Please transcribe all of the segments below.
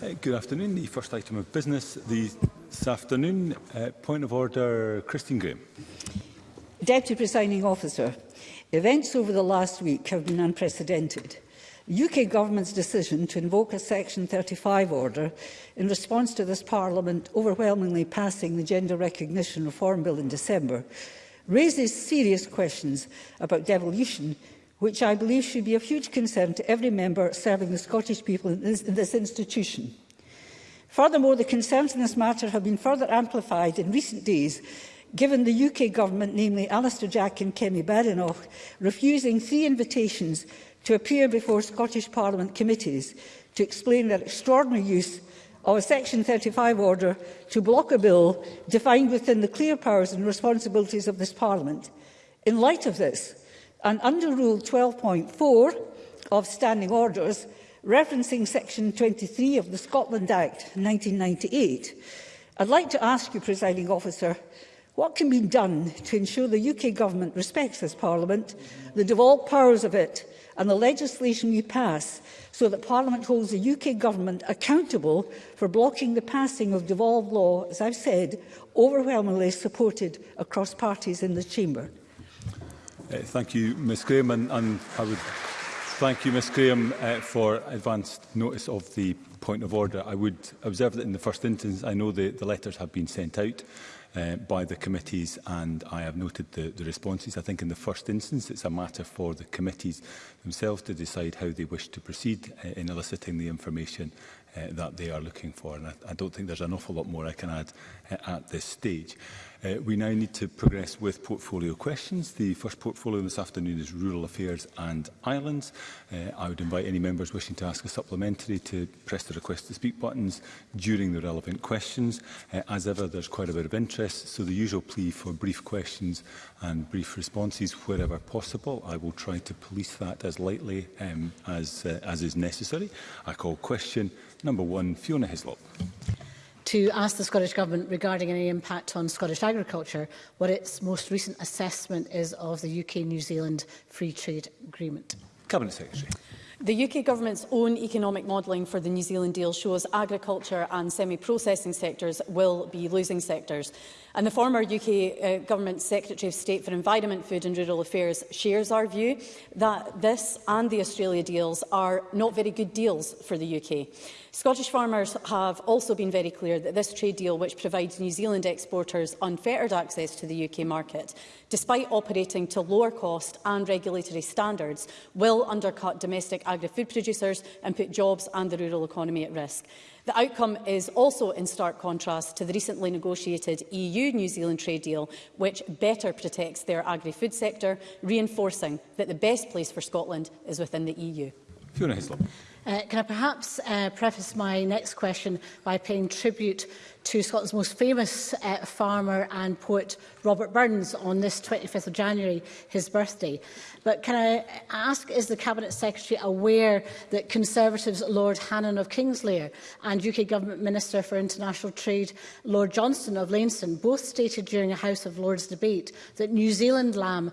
Uh, good afternoon. The first item of business this afternoon, uh, point of order, Christine Graham. Deputy Presiding Officer, events over the last week have been unprecedented. The UK Government's decision to invoke a Section 35 order in response to this Parliament overwhelmingly passing the Gender Recognition Reform Bill in December raises serious questions about devolution which I believe should be a huge concern to every member serving the Scottish people in this, in this institution. Furthermore, the concerns in this matter have been further amplified in recent days given the UK government, namely Alistair Jack and Kemi Badenoch, refusing three invitations to appear before Scottish Parliament committees to explain their extraordinary use of a Section 35 order to block a bill defined within the clear powers and responsibilities of this Parliament. In light of this, And under Rule 12.4 of Standing Orders, referencing Section 23 of the Scotland Act 1998, I'd like to ask you, Presiding Officer, what can be done to ensure the UK Government respects this Parliament, the devolved powers of it and the legislation we pass so that Parliament holds the UK Government accountable for blocking the passing of devolved law, as I've said, overwhelmingly supported across parties in the Chamber? Uh, thank you, Ms Graham, and, and I would thank you, Ms Graham, uh, for advanced notice of the point of order. I would observe that in the first instance, I know the, the letters have been sent out uh, by the committees and I have noted the, the responses. I think in the first instance it's a matter for the committees themselves to decide how they wish to proceed uh, in eliciting the information uh, that they are looking for. And I, I don't think there's an awful lot more I can add uh, at this stage. Uh, we now need to progress with portfolio questions. The first portfolio this afternoon is Rural Affairs and Islands. Uh, I would invite any members wishing to ask a supplementary to press the request to speak buttons during the relevant questions. Uh, as ever, there's quite a bit of interest, so the usual plea for brief questions and brief responses wherever possible. I will try to police that as lightly um, as, uh, as is necessary. I call question number one, Fiona Hislop. To ask the Scottish Government regarding any impact on Scottish agriculture, what its most recent assessment is of the UK-New Zealand Free Trade Agreement. Cabinet Secretary. The UK Government's own economic modelling for the New Zealand deal shows agriculture and semi-processing sectors will be losing sectors. And the former UK uh, Government Secretary of State for Environment, Food and Rural Affairs shares our view that this and the Australia deals are not very good deals for the UK. Scottish farmers have also been very clear that this trade deal, which provides New Zealand exporters unfettered access to the UK market, despite operating to lower cost and regulatory standards, will undercut domestic agri-food producers and put jobs and the rural economy at risk. The outcome is also in stark contrast to the recently negotiated EU-New Zealand trade deal, which better protects their agri-food sector, reinforcing that the best place for Scotland is within the EU. Fiona Hislop. Uh, can I perhaps uh, preface my next question by paying tribute to Scotland's most famous uh, farmer and poet Robert Burns on this 25th of January, his birthday. But can I ask, is the Cabinet Secretary aware that Conservatives Lord Hannan of Kingslayer and UK Government Minister for International Trade Lord Johnston of Lainston both stated during a House of Lords debate that New Zealand lamb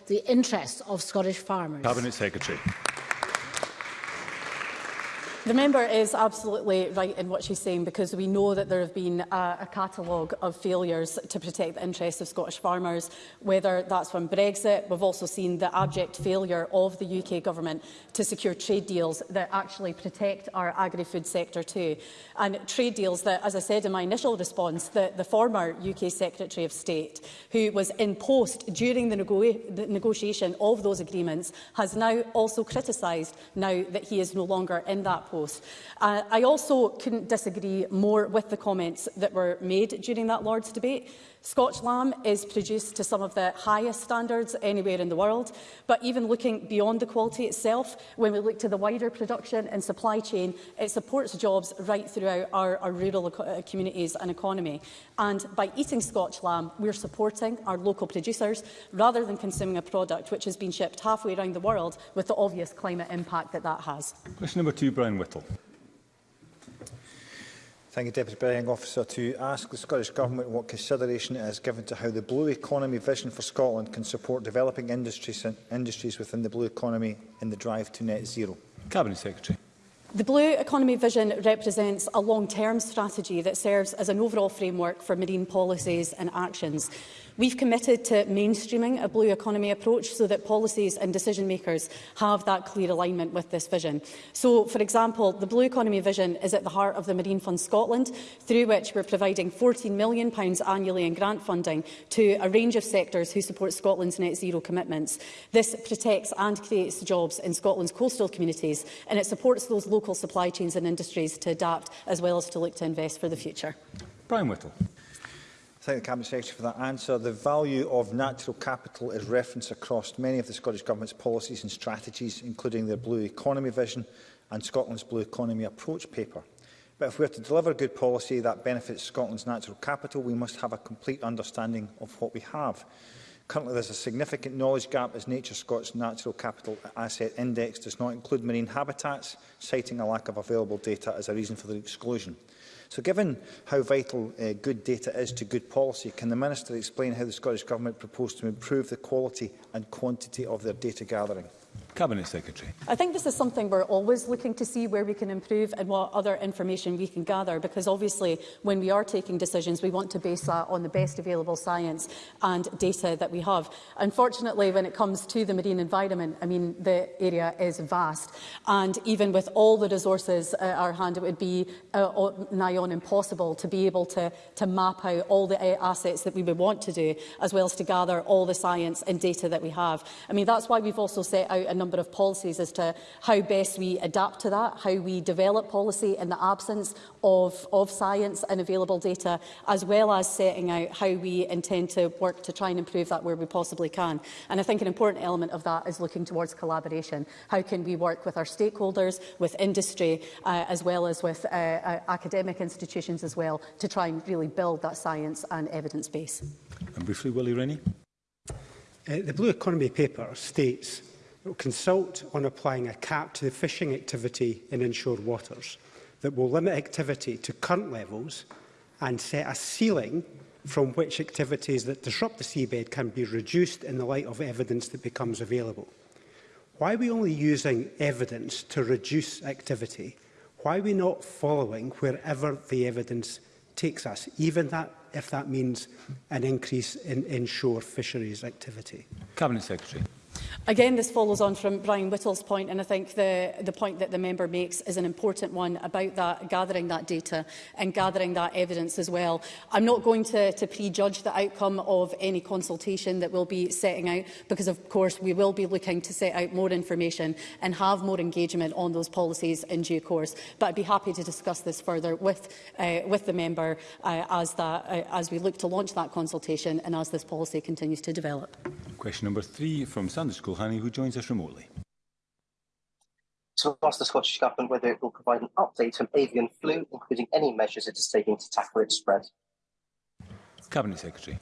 the interests of Scottish farmers. Cabinet Secretary. The member is absolutely right in what she's saying because we know that there have been a, uh, a catalogue of failures to protect the interests of Scottish farmers, whether that's from Brexit. We've also seen the abject failure of the UK government to secure trade deals that actually protect our agri-food sector too. And trade deals that, as I said in my initial response, the, the former UK Secretary of State, who was in post during the, nego the negotiation of those agreements, has now also criticised now that he is no longer in that post post. Uh, I also couldn't disagree more with the comments that were made during that Lords debate. Scotch lamb is produced to some of the highest standards anywhere in the world, but even looking beyond the quality itself, when we look to the wider production and supply chain, it supports jobs right throughout our, our rural uh, communities and economy. And by eating Scotch lamb, we're supporting our local producers rather than consuming a product which has been shipped halfway around the world with the obvious climate impact that that has. Question number two, Brian Whittle. Thank you, Deputy Presiding Officer. To ask the Scottish Government what consideration it has given to how the Blue Economy vision for Scotland can support developing industries, industries within the Blue Economy in the drive to net zero. Cabinet Secretary. The Blue Economy Vision represents a long-term strategy that serves as an overall framework for marine policies and actions. We've committed to mainstreaming a blue economy approach so that policies and decision makers have that clear alignment with this vision. So, for example, the blue economy vision is at the heart of the Marine Fund Scotland, through which we're providing £14 million annually in grant funding to a range of sectors who support Scotland's net zero commitments. This protects and creates jobs in Scotland's coastal communities and it supports those local supply chains and industries to adapt as well as to look to invest for the future. Brian Whittle thank the Cabinet Secretary for that answer. The value of natural capital is referenced across many of the Scottish Government's policies and strategies, including their Blue Economy Vision and Scotland's Blue Economy Approach Paper. But if we are to deliver good policy that benefits Scotland's natural capital, we must have a complete understanding of what we have. Currently, there is a significant knowledge gap as Nature Scots Natural Capital Asset Index does not include marine habitats, citing a lack of available data as a reason for the exclusion. So given how vital uh, good data is to good policy, can the Minister explain how the Scottish Government proposed to improve the quality and quantity of their data gathering? Cabinet Secretary. I think this is something we're always looking to see where we can improve and what other information we can gather, because obviously when we are taking decisions, we want to base that on the best available science and data that we have. Unfortunately, when it comes to the marine environment, I mean, the area is vast. And even with all the resources at our hand, it would be uh, nigh on impossible to be able to, to map out all the uh, assets that we would want to do, as well as to gather all the science and data that we have. I mean, that's why we've also set out a number number of policies as to how best we adapt to that, how we develop policy in the absence of, of science and available data, as well as setting out how we intend to work to try and improve that where we possibly can. And I think an important element of that is looking towards collaboration. How can we work with our stakeholders, with industry, uh, as well as with uh, uh, academic institutions as well, to try and really build that science and evidence base. And briefly, Willie Rennie. Uh, the Blue Economy paper states consult on applying a cap to the fishing activity in inshore waters that will limit activity to current levels and set a ceiling from which activities that disrupt the seabed can be reduced in the light of evidence that becomes available. Why are we only using evidence to reduce activity? Why are we not following wherever the evidence takes us, even that, if that means an increase in inshore fisheries activity? Cabinet Secretary. Again, this follows on from Brian Whittle's point, and I think the, the point that the member makes is an important one about that, gathering that data and gathering that evidence as well. I'm not going to, to prejudge the outcome of any consultation that we'll be setting out, because of course we will be looking to set out more information and have more engagement on those policies in due course. But I'd be happy to discuss this further with, uh, with the member uh, as, that, uh, as we look to launch that consultation and as this policy continues to develop. Question number three from Sanders Kulhani, who joins us remotely. To ask the Scottish Government whether it will provide an update on avian flu, including any measures it is taking to tackle its spread. Cabinet Secretary.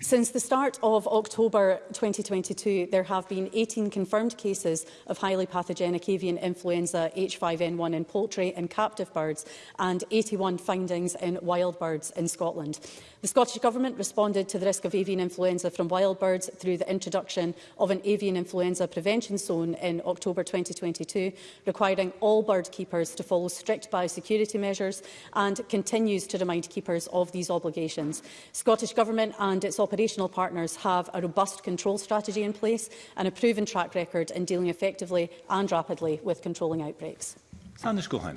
Since the start of October 2022, there have been 18 confirmed cases of highly pathogenic avian influenza H5N1 in poultry and captive birds and 81 findings in wild birds in Scotland. The Scottish Government responded to the risk of avian influenza from wild birds through the introduction of an avian influenza prevention zone in October 2022, requiring all bird keepers to follow strict biosecurity measures and continues to remind keepers of these obligations. Scottish Government and its operational partners have a robust control strategy in place and a proven track record in dealing effectively and rapidly with controlling outbreaks. Sanders Gohan.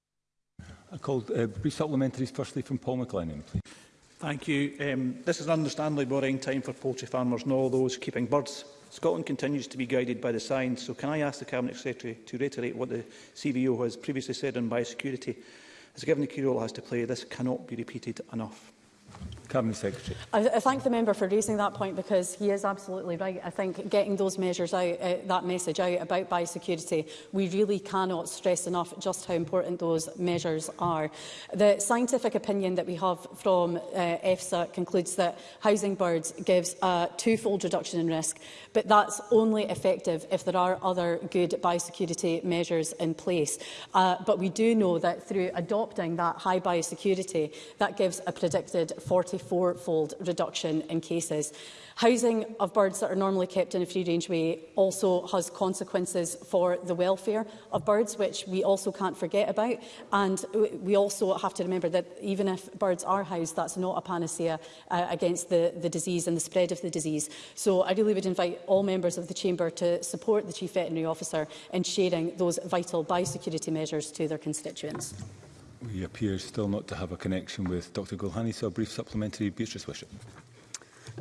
I called uh, brief supplementaries firstly from Paul McLennan, please. Thank you. Um, this is an understandably boring time for poultry farmers and all those keeping birds. Scotland continues to be guided by the science, so can I ask the Cabinet Secretary to reiterate what the CVO has previously said on biosecurity? As given the key role it has to play, this cannot be repeated enough. Cabinet Secretary. I, I thank the member for raising that point because he is absolutely right. I think getting those measures out, uh, that message out about biosecurity, we really cannot stress enough just how important those measures are. The scientific opinion that we have from uh, EFSA concludes that housing birds gives a twofold reduction in risk, but that's only effective if there are other good biosecurity measures in place. Uh, but we do know that through adopting that high biosecurity, that gives a predicted 40 44-fold reduction in cases. Housing of birds that are normally kept in a free-range way also has consequences for the welfare of birds, which we also can't forget about. And we also have to remember that even if birds are housed, that's not a panacea uh, against the, the disease and the spread of the disease. So I really would invite all members of the Chamber to support the Chief Veterinary Officer in sharing those vital biosecurity measures to their constituents. We appear still not to have a connection with Dr Gulhani, so a brief supplementary Beatrice Wishart.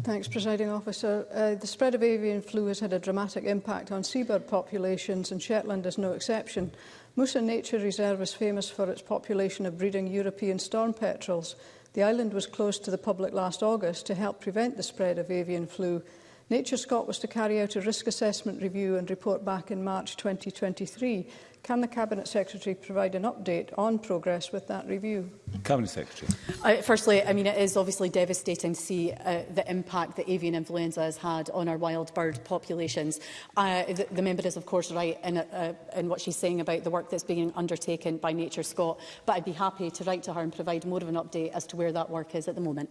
Thanks, Presiding Officer. Uh, the spread of avian flu has had a dramatic impact on seabird populations, and Shetland is no exception. Musa Nature Reserve is famous for its population of breeding European storm petrels. The island was closed to the public last August to help prevent the spread of avian flu, Nature Scott was to carry out a risk assessment review and report back in March 2023. Can the Cabinet Secretary provide an update on progress with that review? Cabinet Secretary. Uh, firstly, I mean, it is obviously devastating to see uh, the impact that avian influenza has had on our wild bird populations. Uh, the, the member is, of course, right in, uh, in what she's saying about the work that's being undertaken by Nature Scott, but I'd be happy to write to her and provide more of an update as to where that work is at the moment.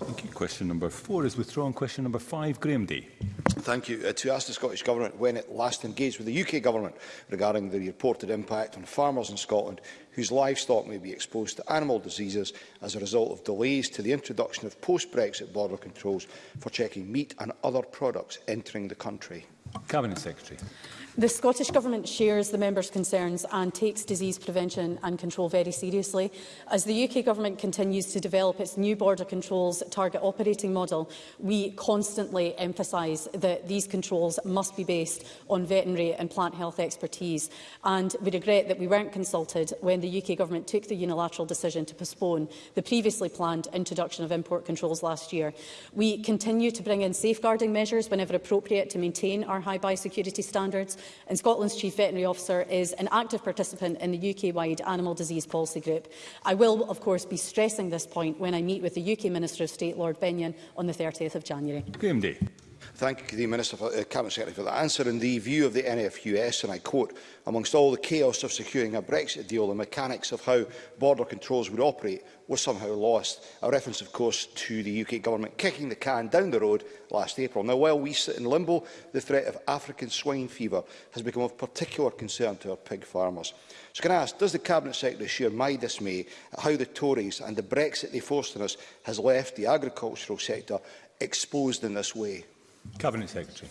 Thank you. Question number four is withdrawn. Question number five, Graham Day. Thank you. Uh, to ask the Scottish Government when it last engaged with the UK Government regarding the reported impact on farmers in Scotland whose livestock may be exposed to animal diseases as a result of delays to the introduction of post-Brexit border controls for checking meat and other products entering the country. Cabinet Secretary. The Scottish Government shares the members' concerns and takes disease prevention and control very seriously. As the UK Government continues to develop its new border controls target operating model, we constantly emphasise that these controls must be based on veterinary and plant health expertise. And we regret that we weren't consulted when the the UK Government took the unilateral decision to postpone the previously planned introduction of import controls last year. We continue to bring in safeguarding measures whenever appropriate to maintain our high biosecurity standards, and Scotland's Chief Veterinary Officer is an active participant in the UK-wide Animal Disease Policy Group. I will, of course, be stressing this point when I meet with the UK Minister of State, Lord Benyon, on the 30th of January. Day. Thank the Minister for, uh, Cabinet Secretary for that answer. In the view of the NFUS, and I quote, amongst all the chaos of securing a Brexit deal, the mechanics of how border controls would operate were somehow lost. A reference, of course, to the UK government kicking the can down the road last April. Now, while we sit in limbo, the threat of African swine fever has become of particular concern to our pig farmers. So can I ask, does the Cabinet Secretary share my dismay at how the Tories and the Brexit they forced on us has left the agricultural sector exposed in this way? Cabinet Secretary.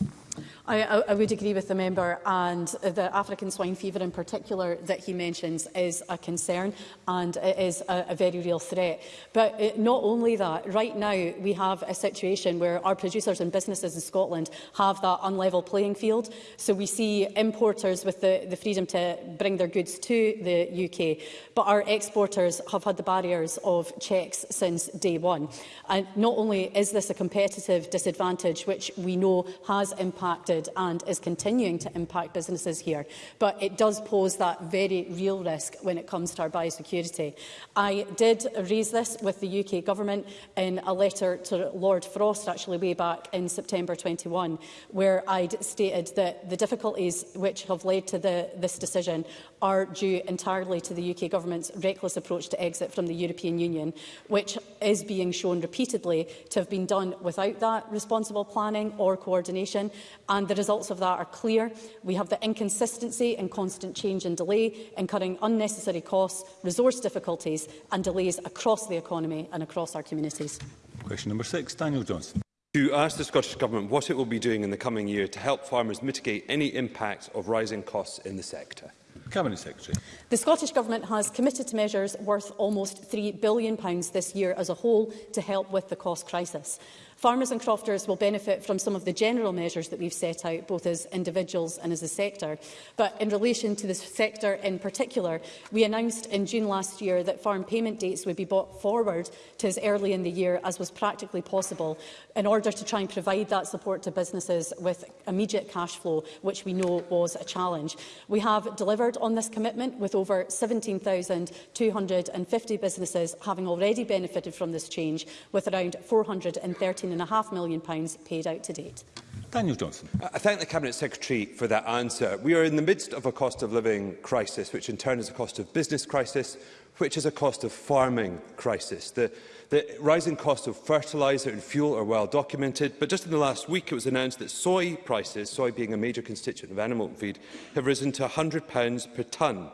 I, I, would agree with the member and the African swine fever in particular that he mentions is a concern and it is a, a very real threat. But it, uh, not only that, right now we have a situation where our producers and businesses in Scotland have that unlevel playing field. So we see importers with the, the freedom to bring their goods to the UK, but our exporters have had the barriers of checks since day one. And not only is this a competitive disadvantage, which we know has impact impacted and is continuing to impact businesses here. But it does pose that very real risk when it comes to our biosecurity. I did raise this with the UK Government in a letter to Lord Frost, actually way back in September 21, where I'd stated that the difficulties which have led to the, this decision are due entirely to the UK Government's reckless approach to exit from the European Union, which is being shown repeatedly to have been done without that responsible planning or coordination and the results of that are clear. We have the inconsistency and constant change and delay, incurring unnecessary costs, resource difficulties and delays across the economy and across our communities. Question number six, Daniel Johnson. To ask the Scottish Government what it will be doing in the coming year to help farmers mitigate any impact of rising costs in the sector. Cabinet Secretary. The Scottish Government has committed to measures worth almost £3 billion this year as a whole to help with the cost crisis. Farmers and crofters will benefit from some of the general measures that we've set out, both as individuals and as a sector. But in relation to this sector in particular, we announced in June last year that farm payment dates would be brought forward to as early in the year as was practically possible in order to try and provide that support to businesses with immediate cash flow, which we know was a challenge. We have delivered on this commitment with over 17,250 businesses having already benefited from this change, with around 430 £18.5 million paid out to date. Daniel Johnson. Uh, I thank the Cabinet Secretary for that answer. We are in the midst of a cost of living crisis, which in turn is a cost of business crisis, which is a cost of farming crisis. The, the rising cost of fertiliser and fuel are well documented, but just in the last week it was announced that soy prices, soy being a major constituent of animal feed, have risen to £100 per tonne.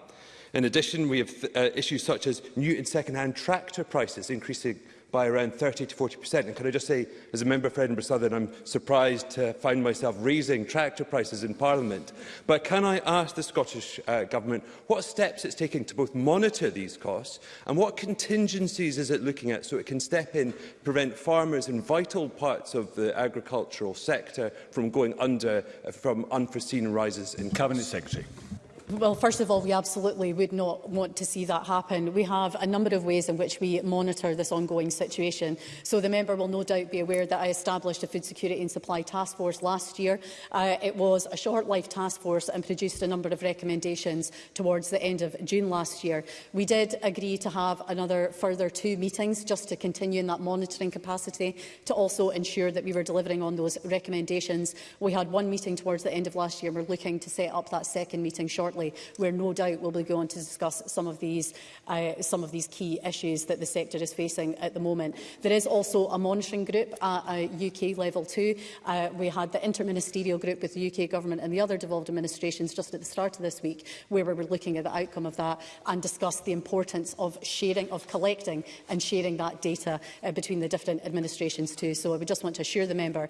In addition, we have uh, issues such as new and second-hand tractor prices increasing by around 30 to 40 percent. And can I just say, as a member for Edinburgh Southern, I'm surprised to find myself raising tractor prices in Parliament. But can I ask the Scottish uh, Government what steps it's taking to both monitor these costs and what contingencies is it looking at so it can step in, prevent farmers in vital parts of the agricultural sector from going under uh, from unforeseen rises in costs? Cabinet Secretary. Well, first of all, we absolutely would not want to see that happen. We have a number of ways in which we monitor this ongoing situation. So the member will no doubt be aware that I established a Food Security and Supply Task Force last year. Uh, it was a short-life task force and produced a number of recommendations towards the end of June last year. We did agree to have another further two meetings just to continue in that monitoring capacity to also ensure that we were delivering on those recommendations. We had one meeting towards the end of last year. We're looking to set up that second meeting shortly shortly, where no doubt we'll be going to discuss some of these, uh, some of these key issues that the sector is facing at the moment. There is also a monitoring group at uh, UK level too. Uh, we had the interministerial group with the UK government and the other devolved administrations just at the start of this week, where we were looking at the outcome of that and discussed the importance of sharing, of collecting and sharing that data uh, between the different administrations too. So I would just want to assure the member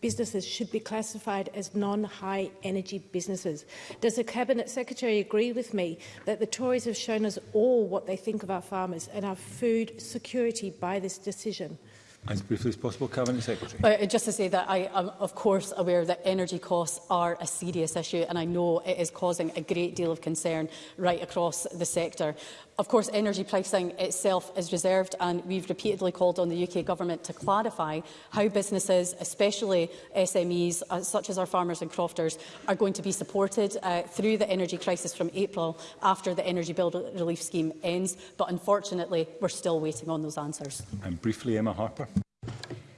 businesses should be classified as non-high energy businesses. Does the Cabinet Secretary agree with me that the Tories have shown us all what they think of our farmers and our food security by this decision? As briefly as possible, Cabinet Secretary. Uh, just to say that I am, of course, aware that energy costs are a serious issue and I know it is causing a great deal of concern right across the sector. Of course, energy pricing itself is reserved, and we've repeatedly called on the UK Government to clarify how businesses, especially SMEs, uh, such as our farmers and crofters, are going to be supported uh, through the energy crisis from April after the energy bill relief scheme ends. But unfortunately, we're still waiting on those answers. And briefly, Emma Harper.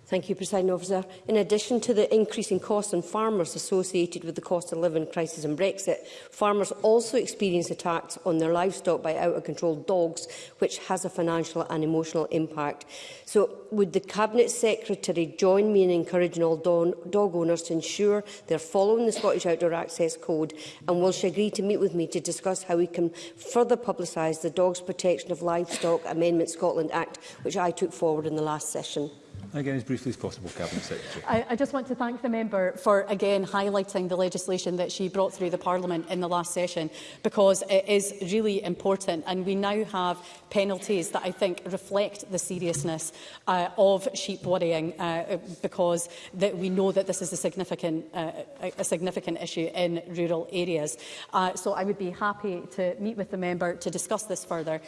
Thank you, President Officer. In addition to the increasing costs on farmers associated with the cost of living crisis and Brexit, farmers also experience attacks on their livestock by out-of-control dogs, which has a financial and emotional impact. So would the Cabinet Secretary join me in encouraging all dog owners to ensure they're following the Scottish Outdoor Access Code? And will she agree to meet with me to discuss how we can further publicise the Dogs Protection of Livestock Amendment Scotland Act, which I took forward in the last session? Again, as briefly as possible, Cabinet Secretary. I, I just want to thank the member for again highlighting the legislation that she brought through the Parliament in the last session because it is really important and we now have penalties that I think reflect the seriousness uh, of sheep worrying uh, because that we know that this is a significant, uh, a significant issue in rural areas. Uh, so I would be happy to meet with the member to discuss this further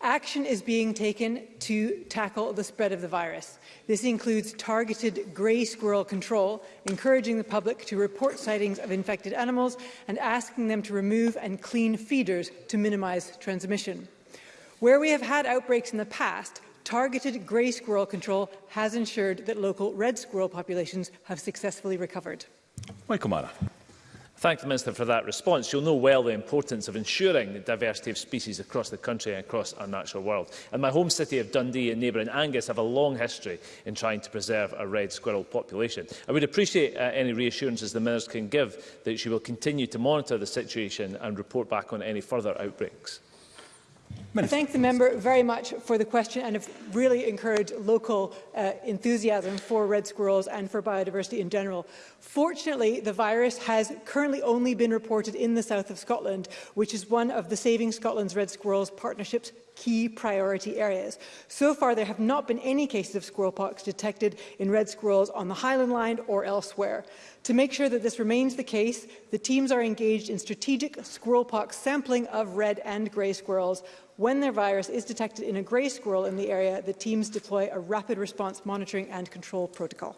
Action is being taken to tackle the spread of the virus. This includes targeted grey squirrel control, encouraging the public to report sightings of infected animals and asking them to remove and clean feeders to minimise transmission. Where we have had outbreaks in the past, targeted grey squirrel control has ensured that local red squirrel populations have successfully recovered. Michael Mara. Thank the Minister for that response. You'll know well the importance of ensuring the diversity of species across the country and across our natural world. And my home city of Dundee and neighbouring Angus have a long history in trying to preserve a red squirrel population. I would appreciate uh, any reassurances the Minister can give that she will continue to monitor the situation and report back on any further outbreaks. Minister. I thank the member very much for the question and have really encouraged local uh, enthusiasm for red squirrels and for biodiversity in general. Fortunately, the virus has currently only been reported in the south of Scotland, which is one of the Saving Scotland's Red Squirrels partnerships key priority areas. So far, there have not been any cases of squirrelpox detected in red squirrels on the Highland Line or elsewhere. To make sure that this remains the case, the teams are engaged in strategic squirrelpox sampling of red and grey squirrels. When their virus is detected in a grey squirrel in the area, the teams deploy a rapid response monitoring and control protocol.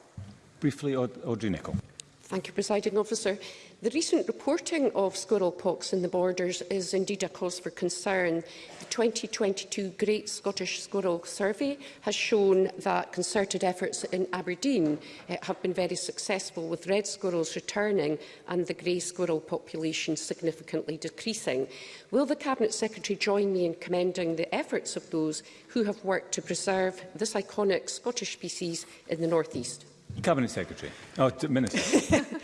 Briefly, Audrey Nicholl. Thank you, Presiding Officer. The recent reporting of pox in the borders is indeed a cause for concern. The 2022 Great Scottish Squirrel Survey has shown that concerted efforts in Aberdeen uh, have been very successful, with red squirrels returning and the grey squirrel population significantly decreasing. Will the Cabinet Secretary join me in commending the efforts of those who have worked to preserve this iconic Scottish species in the North East? Cabinet Secretary. Oh, Minister.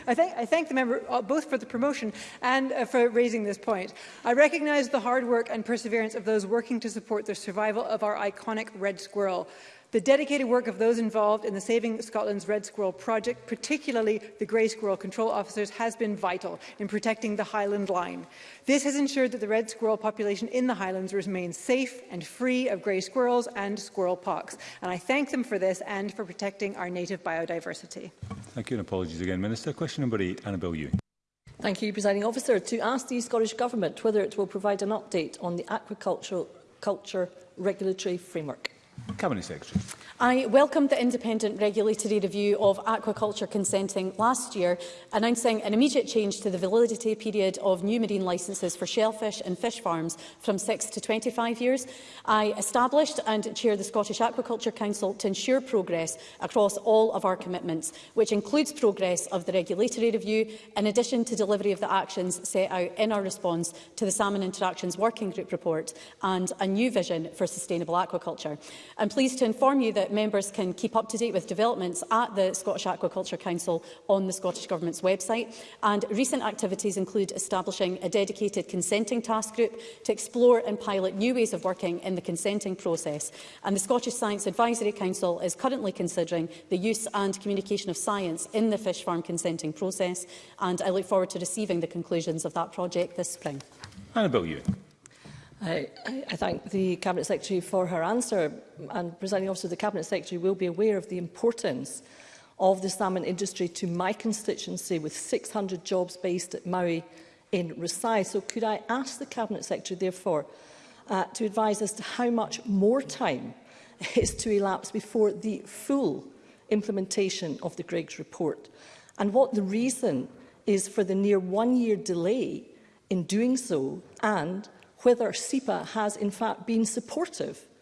I, thank, I thank the member uh, both for the promotion and uh, for raising this point. I recognise the hard work and perseverance of those working to support the survival of our iconic red squirrel. The dedicated work of those involved in the Saving Scotland's Red Squirrel project, particularly the Grey Squirrel control officers, has been vital in protecting the Highland line. This has ensured that the red squirrel population in the Highlands remains safe and free of grey squirrels and squirrel pox. And I thank them for this and for protecting our native biodiversity. Thank you and apologies again, Minister. Question number eight, Annabel Ewing. Thank you, Presiding Officer. To ask the Scottish Government whether it will provide an update on the aquaculture culture regulatory framework. Cabinet Secretary. I welcome the independent regulatory review of aquaculture consenting last year, announcing an immediate change to the validity period of new marine licences for shellfish and fish farms from 6 to 25 years. I established and chair the Scottish Aquaculture Council to ensure progress across all of our commitments, which includes progress of the regulatory review, in addition to delivery of the actions set out in our response to the Salmon Interactions Working Group report and a new vision for sustainable aquaculture. I'm pleased to inform you that members can keep up to date with developments at the Scottish Aquaculture Council on the Scottish Government's website. And recent activities include establishing a dedicated consenting task group to explore and pilot new ways of working in the consenting process. And the Scottish Science Advisory Council is currently considering the use and communication of science in the fish farm consenting process. And I look forward to receiving the conclusions of that project this spring. Annabelle Ewing. I, I thank the Cabinet Secretary for her answer and presenting officer the Cabinet Secretary will be aware of the importance of the salmon industry to my constituency with 600 jobs based at Maui in Rasai. So could I ask the Cabinet Secretary therefore uh, to advise as to how much more time is to elapse before the full implementation of the Griggs report and what the reason is for the near one year delay in doing so and whether SIPA has in fact been supportive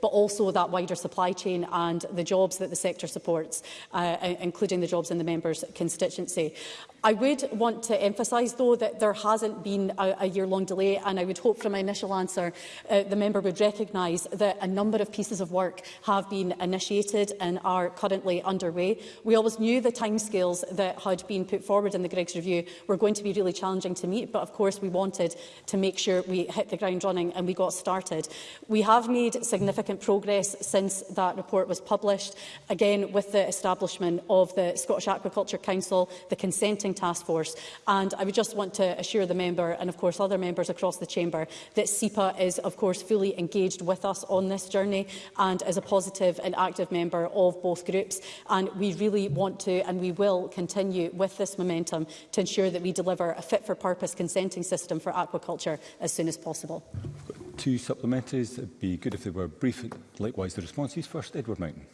but also that wider supply chain and the jobs that the sector supports, uh, including the jobs in the members' constituency. I would want to emphasise, though, that there hasn't been a, a year-long delay, and I would hope from my initial answer uh, the member would recognise that a number of pieces of work have been initiated and are currently underway. We always knew the timescales that had been put forward in the Greggs Review were going to be really challenging to meet, but of course we wanted to make sure we hit the ground running and we got started. We have made significant progress since that report was published, again with the establishment of the Scottish Aquaculture Council, the consenting task force. And I would just want to assure the member and, of course, other members across the chamber that SEPA is, of course, fully engaged with us on this journey and is a positive and active member of both groups. And we really want to and we will continue with this momentum to ensure that we deliver a fit-for-purpose consenting system for aquaculture as soon as possible. Two supplementaries. It would be good if they were brief. Likewise, the responses. First, Edward Mountain.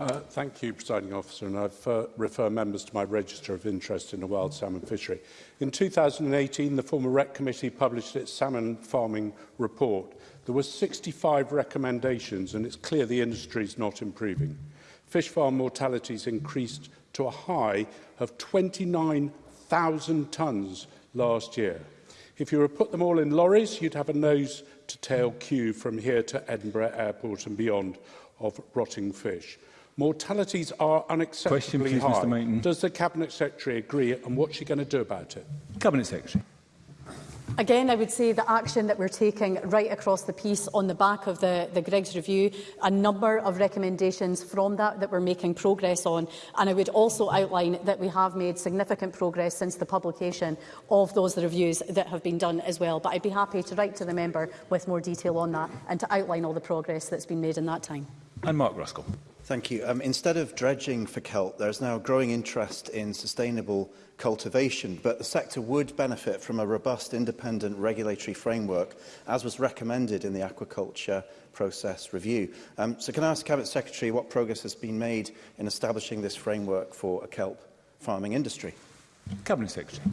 Uh, thank you, Presiding Officer, and I refer, refer members to my register of interest in the wild salmon fishery. In 2018, the former REC Committee published its salmon farming report. There were 65 recommendations, and it's clear the industry is not improving. Fish farm mortalities increased to a high of 29,000 tonnes last year. If you were to put them all in lorries, you'd have a nose to tail queue from here to Edinburgh Airport and beyond of rotting fish. Mortalities are unacceptably Question, please, high. Does the Cabinet Secretary agree and what's she going to do about it? Cabinet Secretary. Again, I would say the action that we're taking right across the piece on the back of the, the Greg's review, a number of recommendations from that that we're making progress on. And I would also outline that we have made significant progress since the publication of those reviews that have been done as well. But I'd be happy to write to the member with more detail on that and to outline all the progress that's been made in that time and Mark Ruskell. Thank you. Um, instead of dredging for kelp, there's now growing interest in sustainable cultivation, but the sector would benefit from a robust independent regulatory framework, as was recommended in the aquaculture process review. Um, so can I ask Cabinet Secretary what progress has been made in establishing this framework for a kelp farming industry? Cabinet Secretary.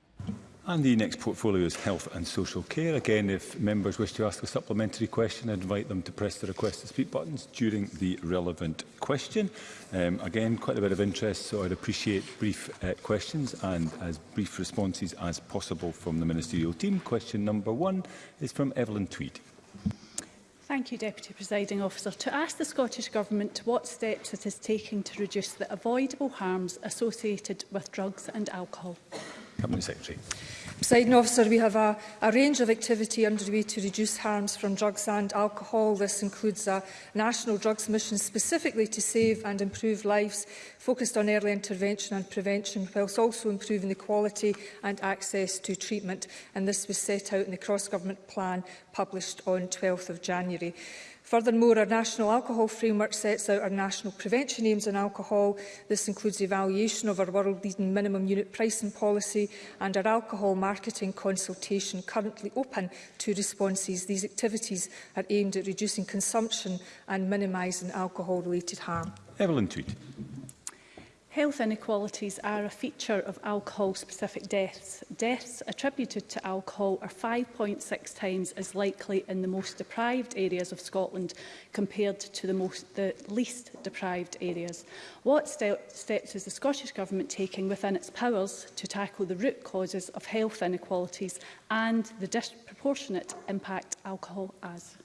And the next portfolio is health and social care. Again, if members wish to ask a supplementary question, I invite them to press the request to speak buttons during the relevant question. Um, again, quite a bit of interest, so I'd appreciate brief uh, questions and as brief responses as possible from the ministerial team. Question number one is from Evelyn Tweed. Thank you, Deputy Presiding Officer. To ask the Scottish Government what steps it is taking to reduce the avoidable harms associated with drugs and alcohol. Cabinet Secretary. Presiding officer, we have a, a range of activity underway to reduce harms from drugs and alcohol. This includes a national drugs mission specifically to save and improve lives, focused on early intervention and prevention, whilst also improving the quality and access to treatment. And this was set out in the cross-government plan published on 12th of January. Furthermore, our national alcohol framework sets out our national prevention aims on alcohol. This includes evaluation of our world-leading minimum unit pricing policy and our alcohol marketing consultation currently open to responses. These activities are aimed at reducing consumption and minimising alcohol-related harm. Evelyn Tweed. Health inequalities are a feature of alcohol-specific deaths. Deaths attributed to alcohol are 5.6 times as likely in the most deprived areas of Scotland compared to the, most, the least deprived areas. What ste steps is the Scottish Government taking within its powers to tackle the root causes of health inequalities and the disproportionate impact alcohol has?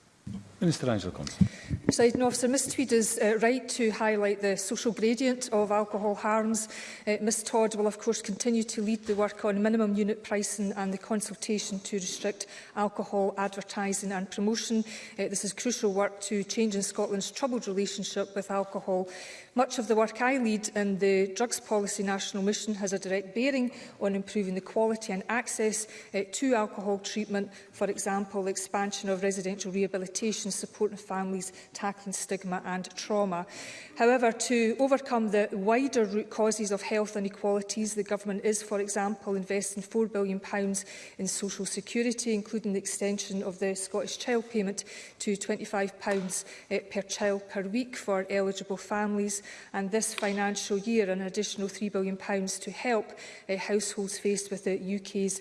Minister Angela Constant. Presiding officer, Ms Tweed is uh, right to highlight the social gradient of alcohol harms. Uh, Ms Todd will of course continue to lead the work on minimum unit pricing and the consultation to restrict alcohol advertising and promotion. Uh, this is crucial work to in Scotland's troubled relationship with alcohol. Much of the work I lead in the Drugs Policy National Mission has a direct bearing on improving the quality and access uh, to alcohol treatment, for example, expansion of residential rehabilitation support supporting families, tackling stigma and trauma. However, to overcome the wider root causes of health inequalities, the Government is, for example, investing £4 billion pounds in social security, including the extension of the Scottish Child Payment to £25 pounds eh, per child per week for eligible families, and this financial year an additional £3 billion pounds to help eh, households faced with the UK's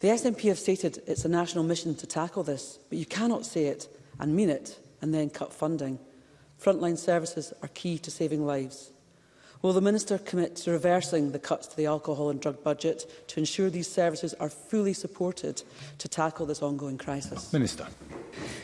The SNP have stated it's a national mission to tackle this, but you cannot say it and mean it and then cut funding frontline services are key to saving lives. Will the Minister commit to reversing the cuts to the alcohol and drug budget to ensure these services are fully supported to tackle this ongoing crisis? Minister.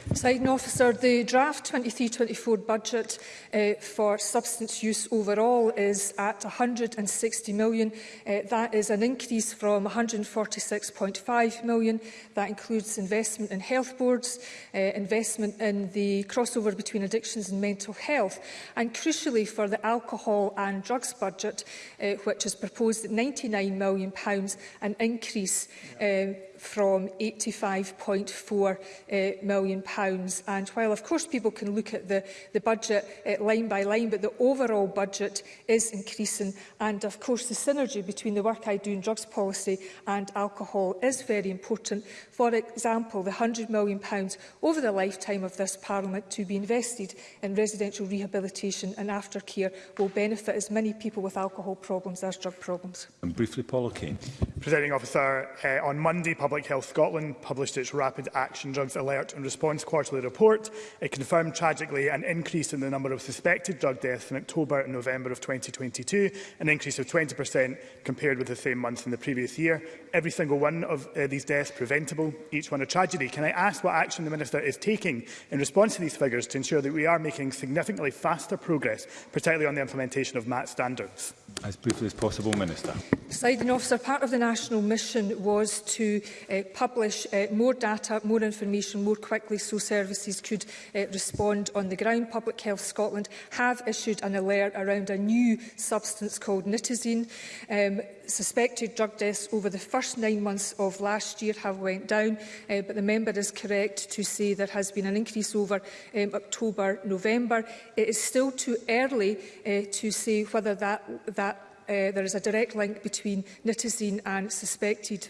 Presiding officer, the draft 23-24 budget uh, for substance use overall is at 160 million. Uh, that is an increase from 146.5 million. That includes investment in health boards, uh, investment in the crossover between addictions and mental health, and crucially for the alcohol and drugs budget, uh, which is proposed at 99 million pounds, an increase uh, from £85.4 uh, eh, million. Pounds. And while, of course, people can look at the, the budget uh, line by line, but the overall budget is increasing. And, of course, the synergy between the work I do in drugs policy and alcohol is very important. For example, the £100 million pounds over the lifetime of this Parliament to be invested in residential rehabilitation and aftercare will benefit as many people with alcohol problems as drug problems. And briefly, Paula Kane. Presenting Officer, uh, on Monday, Public Health Scotland published its Rapid Action Drugs Alert and Response Quarterly Report. It confirmed tragically an increase in the number of suspected drug deaths in October and November of 2022, an increase of 20% compared with the same months in the previous year. Every single one of uh, these deaths preventable, each one a tragedy. Can I ask what action the Minister is taking in response to these figures to ensure that we are making significantly faster progress, particularly on the implementation of MAT standards? As briefly as possible, Minister. Presiding officer, part of the national mission was to uh, publish uh, more data, more information more quickly so services could uh, respond on the ground. Public Health Scotland have issued an alert around a new substance called nitazine. Um, suspected drug deaths over the first nine months of last year have went down, uh, but the member is correct to say there has been an increase over um, October, November. It is still too early uh, to say whether that, that uh, there is a direct link between nitazine and suspected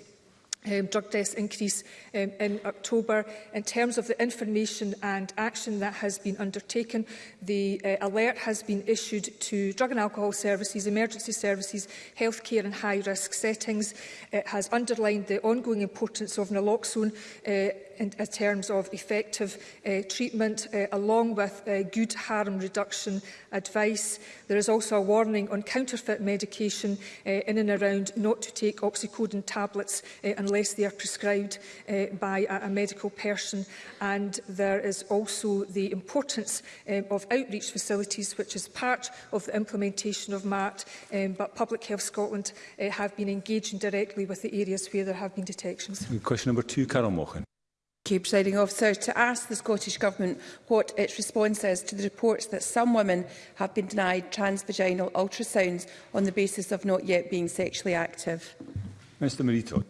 um, drug deaths increase um, in October. In terms of the information and action that has been undertaken, the uh, alert has been issued to drug and alcohol services, emergency services, healthcare and high-risk settings. It has underlined the ongoing importance of naloxone uh, in, in terms of effective uh, treatment uh, along with uh, good harm reduction advice. There is also a warning on counterfeit medication uh, in and around not to take oxycodone tablets uh, unless they are prescribed uh, by a, a medical person. And there is also the importance um, of outreach facilities, which is part of the implementation of MAT, um, but Public Health Scotland uh, have been engaging directly with the areas where there have been detections. Question number two, Carol Mochan you, Presiding Officer, to ask the Scottish Government what its response is to the reports that some women have been denied transvaginal ultrasounds on the basis of not yet being sexually active. Mr Marito.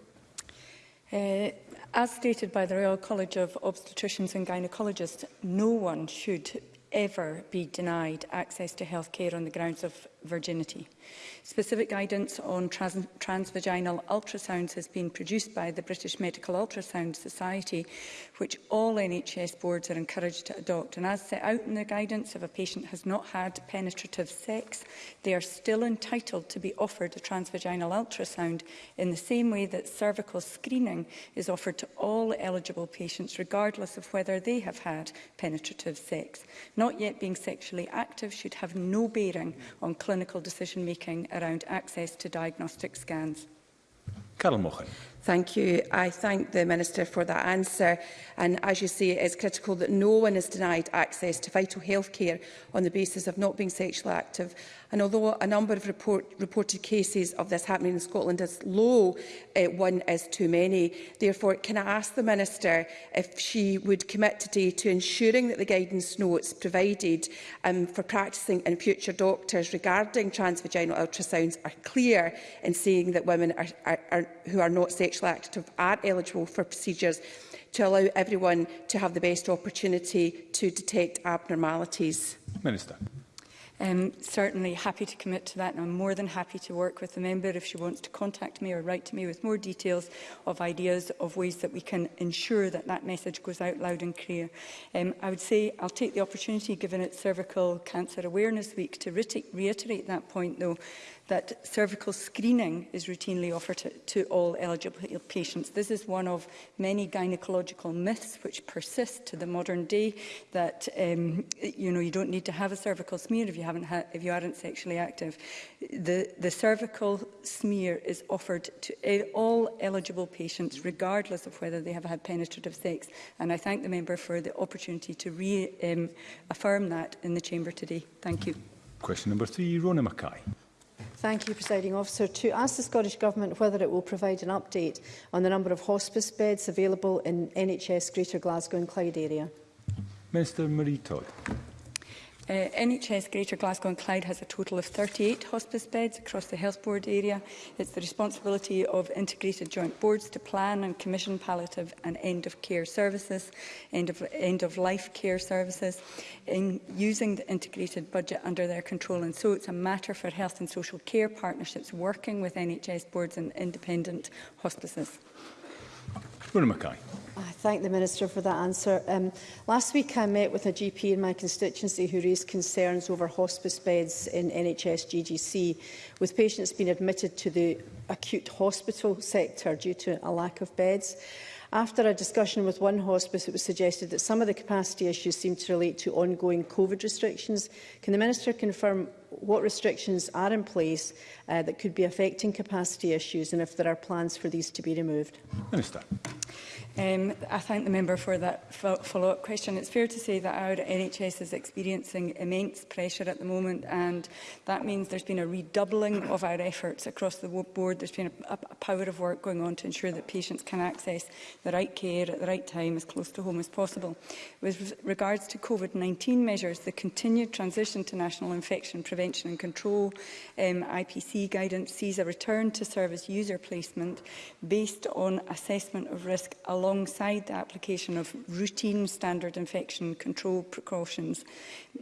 Uh, as stated by the Royal College of Obstetricians and Gynaecologists, no one should ever be denied access to health care on the grounds of virginity. Specific guidance on trans transvaginal ultrasounds has been produced by the British Medical Ultrasound Society, which all NHS boards are encouraged to adopt. And as set out in the guidance, if a patient has not had penetrative sex, they are still entitled to be offered a transvaginal ultrasound in the same way that cervical screening is offered to all eligible patients, regardless of whether they have had penetrative sex. Not yet being sexually active should have no bearing on clinical decision-making around access to diagnostic scans. Carol Mochan. Thank you. I thank the Minister for that answer. And as you say, it is critical that no one is denied access to vital health care on the basis of not being sexually active. And although a number of report, reported cases of this happening in Scotland is low, uh, one is too many. Therefore, can I ask the Minister if she would commit today to ensuring that the guidance notes provided um, for practising and future doctors regarding transvaginal ultrasounds are clear in saying that women are, are, are, who are not sexually Social Active are eligible for procedures to allow everyone to have the best opportunity to detect abnormalities? Minister. Um, certainly happy to commit to that and I'm more than happy to work with the member if she wants to contact me or write to me with more details of ideas of ways that we can ensure that that message goes out loud and clear. Um, I would say I'll take the opportunity given it's Cervical Cancer Awareness Week to re reiterate that point though that cervical screening is routinely offered to, to all eligible patients. This is one of many gynaecological myths which persist to the modern day that um, you know you don't need to have a cervical smear if you haven't ha if you aren't sexually active. The the cervical smear is offered to e, all eligible patients regardless of whether they have had penetrative sex and I thank the member for the opportunity to re um, affirm that in the chamber today. Thank you. Question number 3 Rona Mackay. Thank you, Presiding Officer. To ask the Scottish Government whether it will provide an update on the number of hospice beds available in NHS Greater Glasgow and Clyde area. Minister Marie Todd. Uh, eh, NHS Greater Glasgow and Clyde has a total of 38 hospice beds across the health board area. It's the responsibility of integrated joint boards to plan and commission palliative and end-of-care services, end of end of life care services, in using the integrated budget under their control. And so it's a matter for health and social care partnerships working with NHS boards and independent hospices. Gwynne Mackay. I thank the Minister for that answer. Um, last week I met with a GP in my constituency who raised concerns over hospice beds in NHS GGC, with patients being admitted to the acute hospital sector due to a lack of beds. After a discussion with one hospice, it was suggested that some of the capacity issues seem to relate to ongoing COVID restrictions. Can the Minister confirm what restrictions are in place uh, that could be affecting capacity issues and if there are plans for these to be removed. Minister. Um, I thank the member for that follow-up question. It's fair to say that our NHS is experiencing immense pressure at the moment and that means there's been a redoubling of our efforts across the board. There's been a, a power of work going on to ensure that patients can access the right care at the right time as close to home as possible. With regards to COVID-19 measures, the continued transition to national infection prevention prevention and control, um, IPC guidance sees a return to service user placement based on assessment of risk alongside the application of routine standard infection control precautions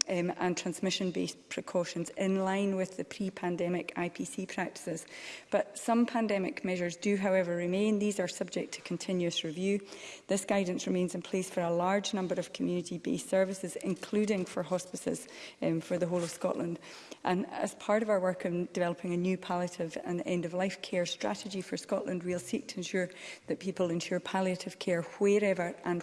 um, and transmission-based precautions in line with the pre-pandemic IPC practices. But some pandemic measures do, however, remain. These are subject to continuous review. This guidance remains in place for a large number of community-based services, including for hospices um, for the whole of Scotland. And as part of our work in developing a new palliative and end-of-life care strategy for Scotland, we'll seek to ensure that people ensure palliative care wherever and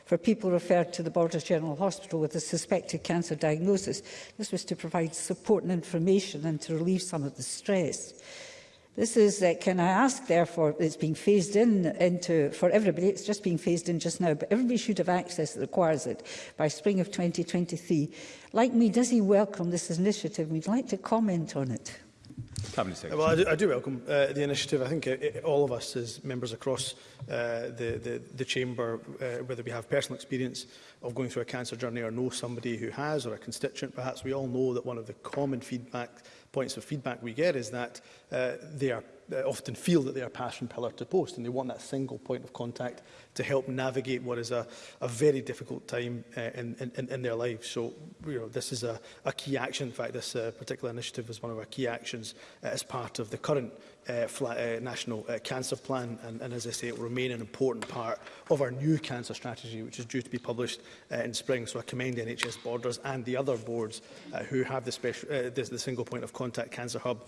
for people referred to the Borders General Hospital with a suspected cancer diagnosis. This was to provide support and information and to relieve some of the stress. This is, uh, can I ask, therefore, it's being phased in into, for everybody, it's just being phased in just now, but everybody should have access that requires it by spring of 2023. Like me, does he welcome this initiative? We'd like to comment on it. Cabinet Secretary. Well, I do, I do welcome uh, the initiative. I think it, uh, it, all of us as members across uh, the, the, the Chamber, uh, whether we have personal experience of going through a cancer journey or know somebody who has or a constituent, perhaps we all know that one of the common feedback points of feedback we get is that uh, they are uh, often feel that they are passion pillar to post and they want that single point of contact to help navigate what is a, a very difficult time uh, in, in, in their lives. So you know, this is a, a key action. In fact, this uh, particular initiative is one of our key actions uh, as part of the current uh, uh, National uh, Cancer Plan. And, and as I say, it will remain an important part of our new cancer strategy, which is due to be published uh, in spring. So I commend NHS Borders and the other boards uh, who have the, special, uh, the, the single point of contact cancer hub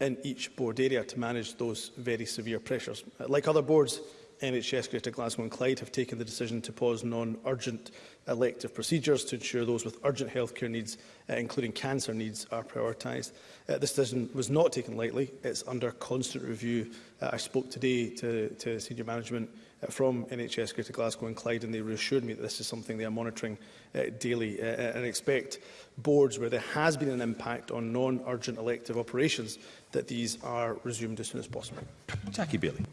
in each board area to manage those very severe pressures. Like other boards, NHS Greater Glasgow and Clyde have taken the decision to pause non-urgent elective procedures to ensure those with urgent healthcare needs, uh, including cancer needs, are prioritised. Uh, this decision was not taken lightly. It's under constant review. Uh, I spoke today to, to senior management uh, from NHS Greater Glasgow and Clyde and they reassured me that this is something they are monitoring uh, daily uh, uh and expect boards where there has been an impact on non-urgent elective operations that these are resumed as soon as possible. Jackie Bailey.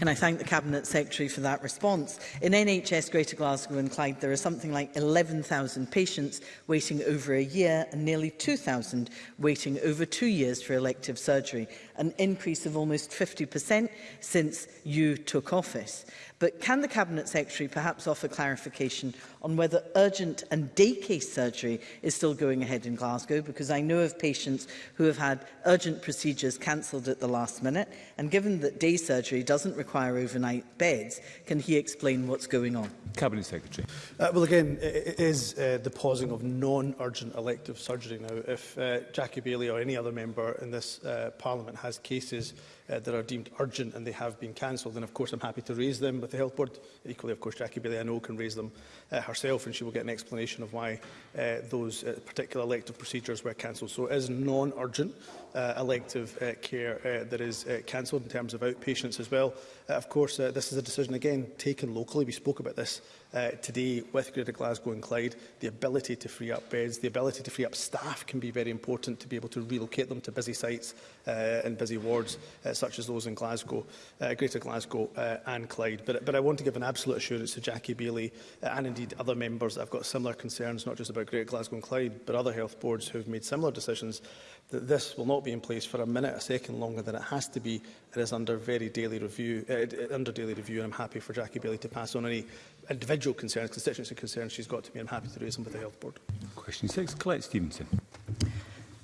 And I thank the Cabinet Secretary for that response. In NHS Greater Glasgow and Clyde, there are something like 11,000 patients waiting over a year and nearly 2,000 waiting over two years for elective surgery, an increase of almost 50% since you took office. But can the Cabinet Secretary perhaps offer clarification on whether urgent and day case surgery is still going ahead in Glasgow? Because I know of patients who have had urgent procedures cancelled at the last minute. And given that day surgery doesn't require overnight beds, can he explain what's going on? Cabinet Secretary. Uh, well, again, it is uh, the pausing of non-urgent elective surgery now. If uh, Jackie Bailey or any other member in this uh, Parliament has cases uh, that are deemed urgent and they have been cancelled. And of course, I'm happy to raise them with the Health Board. Equally, of course, Jackie Bailey, I know, can raise them uh, herself and she will get an explanation of why uh, those uh, particular elective procedures were cancelled. So it is non-urgent uh, elective uh, care uh, that is uh, cancelled in terms of outpatients as well. Uh, of course, uh, this is a decision, again, taken locally. We spoke about this uh, today with Greater Glasgow and Clyde, the ability to free up beds, the ability to free up staff can be very important to be able to relocate them to busy sites uh, and busy wards uh, such as those in Glasgow, uh, Greater Glasgow uh, and Clyde. But, but I want to give an absolute assurance to Jackie Bailey uh, and indeed other members that have got similar concerns, not just about Greater Glasgow and Clyde, but other health boards who have made similar decisions, that this will not be in place for a minute, a second longer than it has to be that is under very daily review, uh, uh, under daily review, and I'm happy for Jackie Bailey to pass on any individual concerns, constituency concerns she's got to me. I'm happy to raise them with the Health Board. Question six, Colette Stevenson.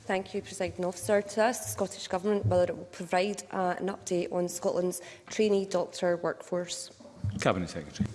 Thank you, President Officer. To ask the Scottish Government whether it will provide uh, an update on Scotland's trainee doctor workforce. Cabinet Secretary.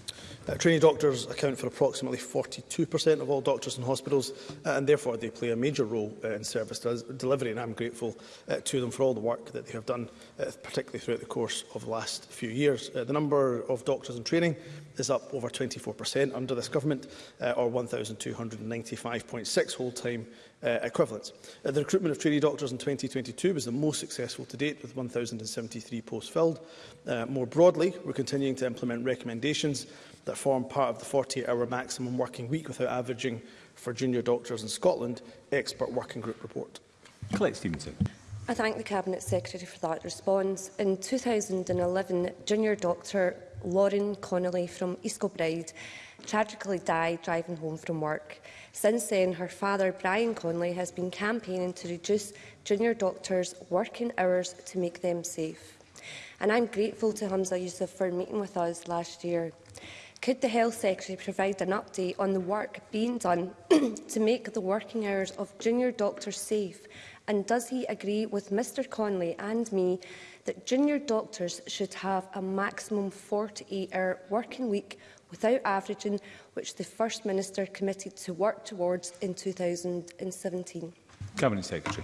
Uh, trainee doctors account for approximately 42% of all doctors in hospitals uh, and therefore they play a major role uh, in service delivery and I'm grateful uh, to them for all the work that they have done, uh, particularly throughout the course of the last few years. Uh, the number of doctors in training is up over 24% under this government uh, or 1,295.6 whole-time uh, equivalents. Uh, the recruitment of trainee doctors in 2022 was the most successful to date with 1,073 posts filled. Uh, more broadly, we're continuing to implement recommendations that form part of the 48-hour maximum working week without averaging for junior doctors in Scotland expert working group report. Colette Stevenson. I thank the Cabinet Secretary for that response. In 2011, junior doctor Lauren Connolly from East Kilbride tragically died driving home from work. Since then, her father, Brian Connolly, has been campaigning to reduce junior doctors' working hours to make them safe. And I'm grateful to Hamza Youssef for meeting with us last year. Could the Health Secretary provide an update on the work being done to make the working hours of junior doctors safe? And does he agree with Mr Connolly and me that junior doctors should have a maximum 48-hour working week without averaging, which the First Minister committed to work towards in 2017? Cabinet Secretary.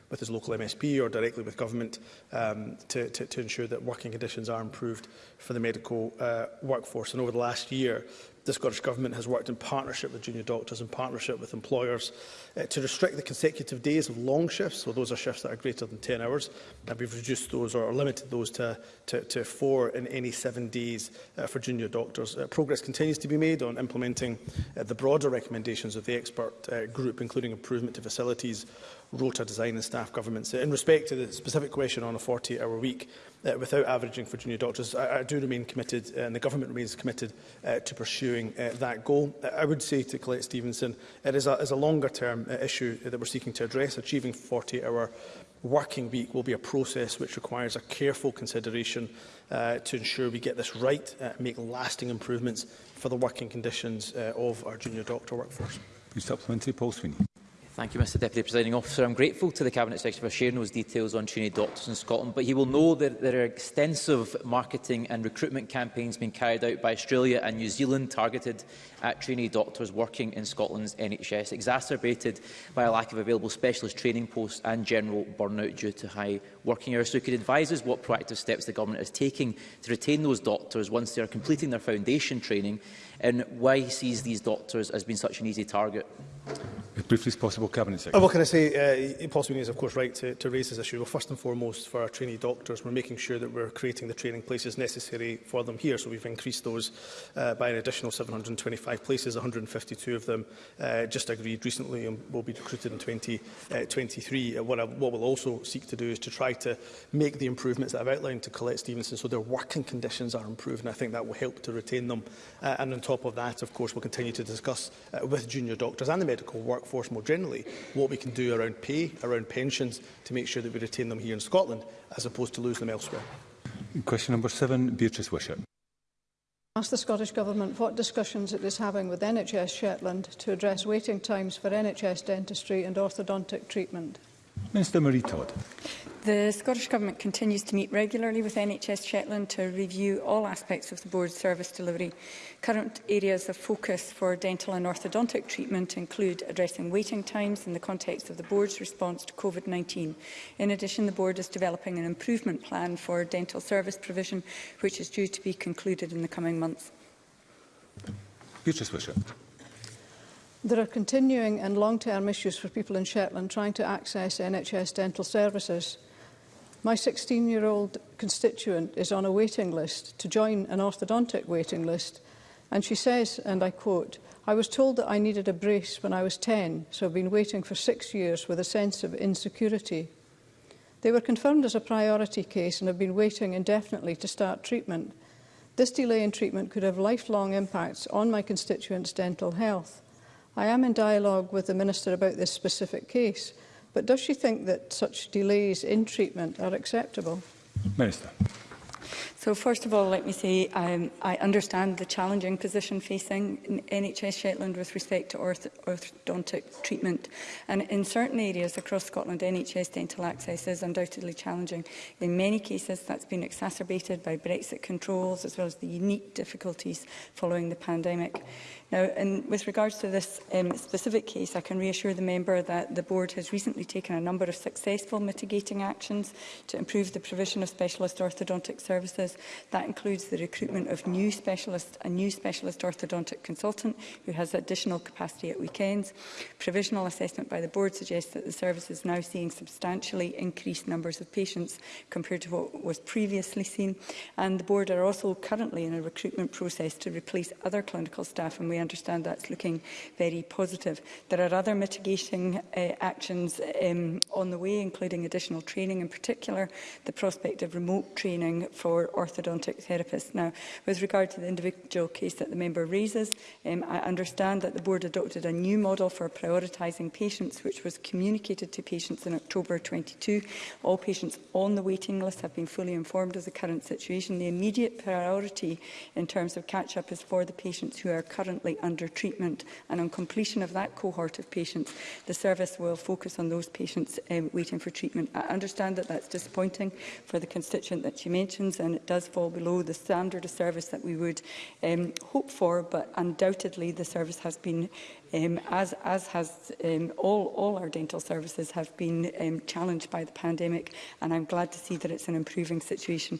with his local MSP or directly with government um, to, to, to ensure that working conditions are improved for the medical uh, workforce. And over the last year, the Scottish Government has worked in partnership with junior doctors and partnership with employers uh, to restrict the consecutive days of long shifts, so those are shifts that are greater than 10 hours, and we've reduced those or limited those to, to, to four in any seven days uh, for junior doctors. Uh, progress continues to be made on implementing uh, the broader recommendations of the expert uh, group, including improvement to facilities rota design and staff government. Uh, in respect to the specific question on a 40-hour week, uh, without averaging for junior doctors, I, I do remain committed, uh, and the government remains committed uh, to pursuing uh, that goal. I would say to Colette Stevenson, it is a, is a longer-term uh, issue that we're seeking to address. Achieving 40-hour working week will be a process which requires a careful consideration uh, to ensure we get this right uh, and make lasting improvements for the working conditions uh, of our junior doctor workforce. Supplementary, Paul Sweeney. Thank you, Mr Deputy Presiding Officer. I'm grateful to the Cabinet Secretary for sharing those details on trainee doctors in Scotland, but he will know that there are extensive marketing and recruitment campaigns being carried out by Australia and New Zealand targeted at trainee doctors working in Scotland's NHS, exacerbated by a lack of available specialist training posts and general burnout due to high working hours. So he could advise us what proactive steps the Government is taking to retain those doctors once they are completing their foundation training and why he sees these doctors as being such an easy target. As briefly as possible, Cabinet Secretary. Oh, what can I say? Uh, possibly is, of course, right to, to raise this issue. Well, first and foremost, for our trainee doctors, we're making sure that we're creating the training places necessary for them here. So we've increased those uh, by an additional 725 places, 152 of them uh, just agreed recently and will be recruited in 2023. 20, uh, uh, what, I, what we'll also seek to do is to try to make the improvements that I've outlined to Colette Stevenson so their working conditions are improved, and I think that will help to retain them. Uh, and on top of that, of course, we'll continue to discuss uh, with junior doctors and the medical workforce more generally, what we can do around pay, around pensions, to make sure that we retain them here in Scotland, as opposed to lose them elsewhere. Question number seven, Beatrice Wishart. Ask the Scottish Government what discussions it is having with NHS Shetland to address waiting times for NHS dentistry and orthodontic treatment. Minister Marie Todd. The Scottish Government continues to meet regularly with NHS Shetland to review all aspects of the board's service delivery. Current areas of focus for dental and orthodontic treatment include addressing waiting times in the context of the board's response to COVID-19. In addition, the board is developing an improvement plan for dental service provision, which is due to be concluded in the coming months. Beatrice Wishart. There are continuing and long-term issues for people in Shetland trying to access NHS dental services. My 16-year-old constituent is on a waiting list to join an orthodontic waiting list, and she says, and I quote, I was told that I needed a brace when I was 10, so I've been waiting for six years with a sense of insecurity. They were confirmed as a priority case and have been waiting indefinitely to start treatment. This delay in treatment could have lifelong impacts on my constituents' dental health. I am in dialogue with the Minister about this specific case, but does she think that such delays in treatment are acceptable? Minister. So first of all, let me say um, I understand the challenging position facing NHS Shetland with respect to orth orthodontic treatment. And in certain areas across Scotland, NHS dental access is undoubtedly challenging. In many cases, that's been exacerbated by Brexit controls, as well as the unique difficulties following the pandemic. Now, and with regards to this um, specific case, I can reassure the member that the board has recently taken a number of successful mitigating actions to improve the provision of specialist orthodontic services practice. That includes the recruitment of new specialists, a new specialist orthodontic consultant who has additional capacity at weekends. Provisional assessment by the board suggests that the service is now seeing substantially increased numbers of patients compared to what was previously seen. And the board are also currently in a recruitment process to replace other clinical staff, and we understand that's looking very positive. There are other mitigating uh, actions um, on the way, including additional training, in particular the prospect of remote training for orthodontic therapist. Now, with regard to the individual case that the member raises, um, I understand that the board adopted a new model for prioritising patients, which was communicated to patients in October 22. All patients on the waiting list have been fully informed of the current situation. The immediate priority in terms of catch-up is for the patients who are currently under treatment. And on completion of that cohort of patients, the service will focus on those patients um, waiting for treatment. I understand that that's disappointing for the constituent that she mentions, and it does fall below the standard of service that we would um, hope for, but undoubtedly the service has been, um, as, as has um, all, all our dental services, have been um, challenged by the pandemic, and I'm glad to see that it's an improving situation.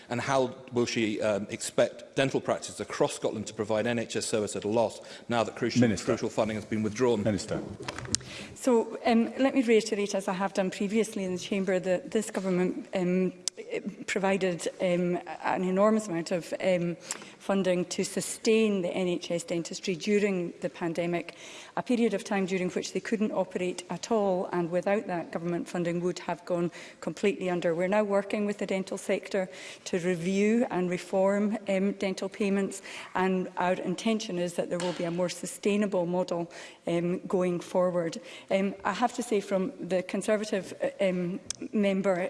and how will she um, expect dental practices across Scotland to provide NHS service at a loss now that crucial, Minister. crucial funding has been withdrawn? Minister. So um, let me reiterate, as I have done previously in the Chamber, that this government um, provided um, an enormous amount of um, funding to sustain the NHS dentistry during the pandemic, a period of time during which they couldn't operate at all and without that government funding would have gone completely under. We're now working with the dental sector to review and reform um, dental payments and our intention is that there will be a more sustainable model um, going forward. Um, I have to say from the Conservative uh, um, member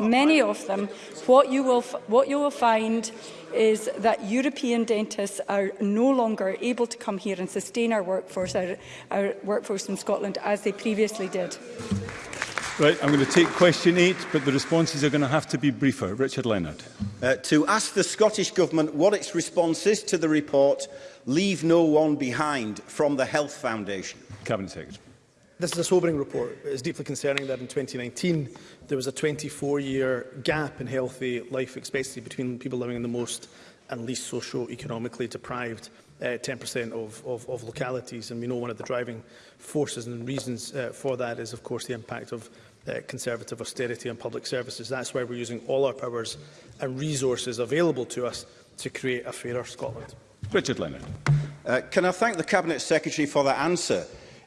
many of them, what you will, what you will find is that European dentists are no longer able to come here and sustain our workforce, our, our workforce in Scotland, as they previously did. Right, I'm going to take question eight, but the responses are going to have to be briefer. Richard Leonard. Uh, to ask the Scottish Government what its response is to the report Leave No One Behind from the Health Foundation. Cabinet Secretary. This is a sobering report. It is deeply concerning that in 2019 there was a 24-year gap in healthy life expectancy between people living in the most and least socio-economically deprived 10% uh, of, of, of localities. And we know one of the driving forces and reasons uh, for that is, of course, the impact of uh, conservative austerity on public services. That's why we're using all our powers and resources available to us to create a fairer Scotland. Richard Leonard. Uh, can I thank the Cabinet Secretary for that answer?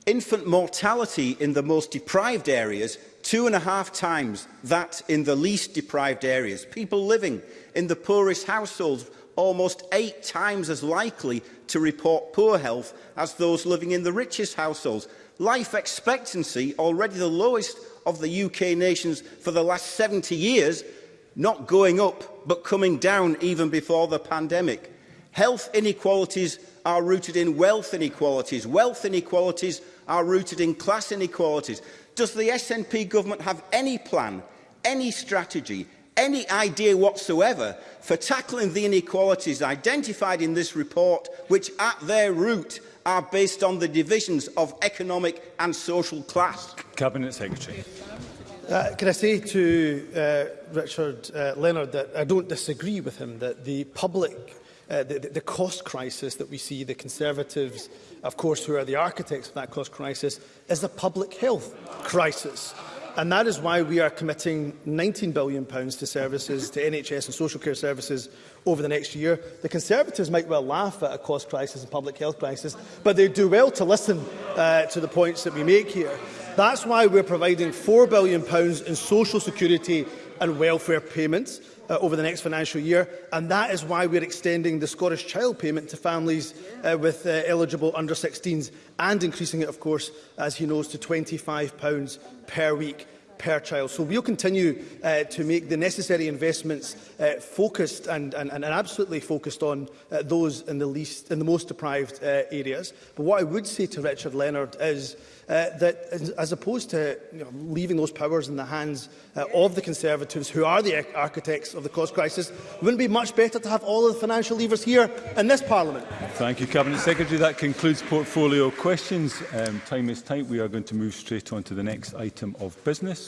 infant mortality in the most deprived areas two and a half times that in the least deprived areas. People living in the poorest households almost eight times as likely to report poor health as those living in the richest households. Life expectancy, already the lowest of the UK nations for the last 70 years, not going up but coming down even before the pandemic. Health inequalities are rooted in wealth inequalities. Wealth inequalities are rooted in class inequalities. Does the SNP government have any plan, any strategy, any idea whatsoever for tackling the inequalities identified in this report, which at their root are based on the divisions of economic and social class? Cabinet Secretary. Uh, can I say to uh, Richard uh, Leonard that I don't disagree with him that the public Uh, the, the cost crisis that we see, the Conservatives, of course, who are the architects of that cost crisis, is a public health crisis. And that is why we are committing £19 billion to services, to NHS and social care services over the next year. The Conservatives might well laugh at a cost crisis and public health crisis, but they do well to listen uh, to the points that we make here. That's why we're providing £4 billion in social security and welfare payments uh, over the next financial year. And that is why we're extending the Scottish Child Payment to families uh, with uh, eligible under-16s and increasing it, of course, as he knows, to £25 per week per child. So we'll continue uh, to make the necessary investments uh, focused and, and, and absolutely focused on uh, those in the least, in the most deprived uh, areas. But what I would say to Richard Leonard is uh, that as opposed to you know, leaving those powers in the hands uh, of the Conservatives, who are the architects of the cost crisis, wouldn't it be much better to have all of the financial levers here in this Parliament? Thank you, Cabinet Secretary. That concludes portfolio questions. Um, time is tight. We are going to move straight on to the next item of business.